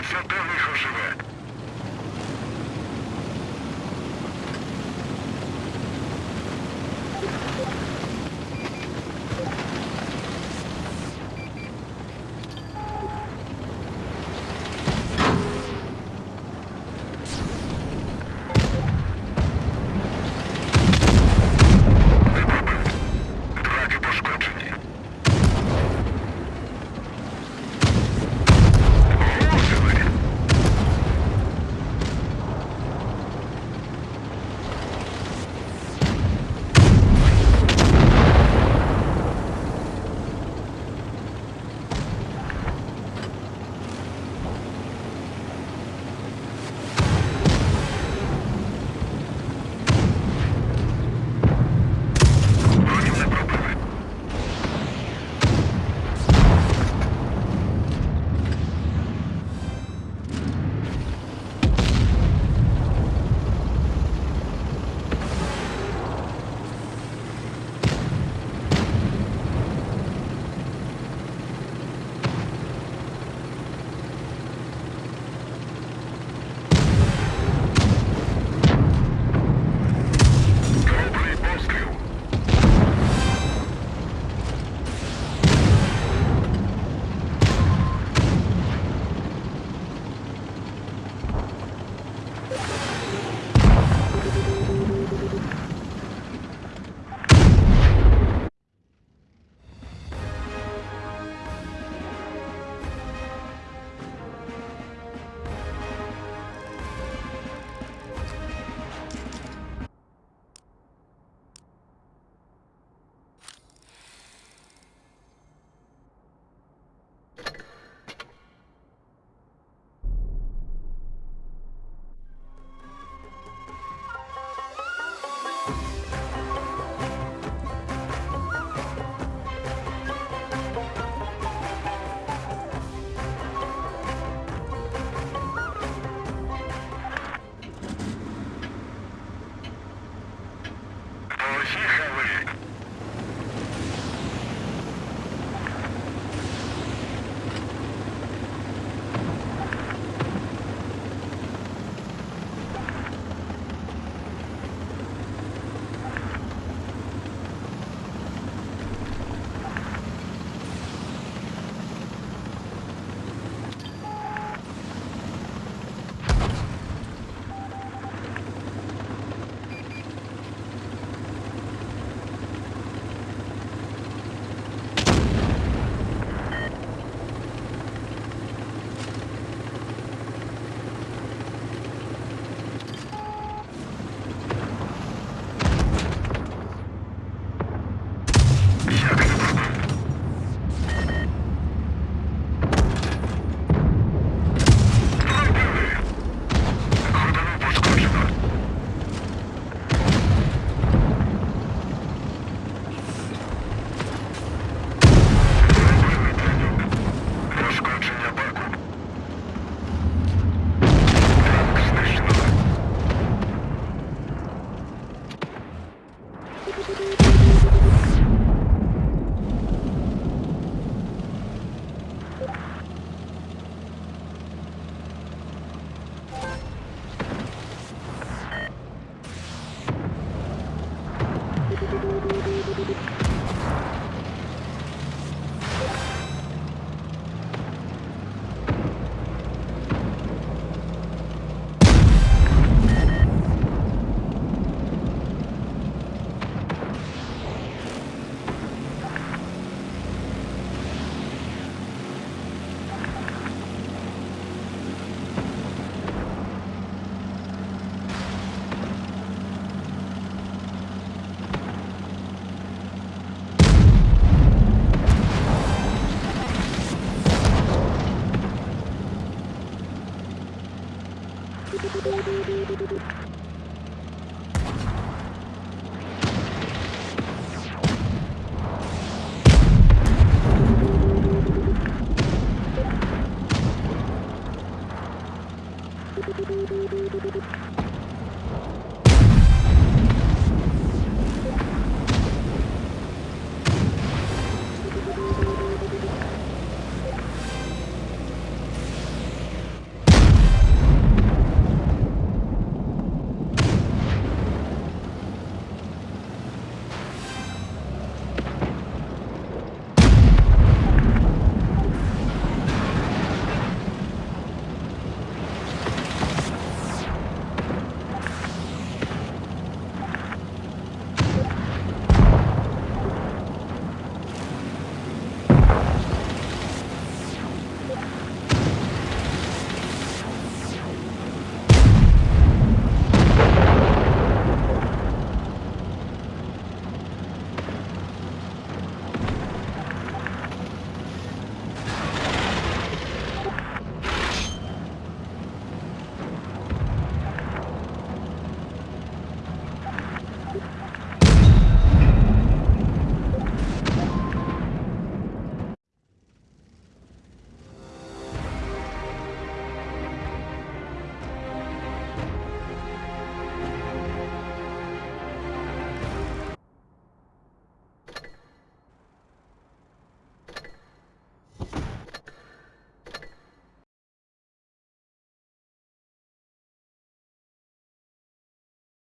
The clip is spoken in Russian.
все живе. Yeah.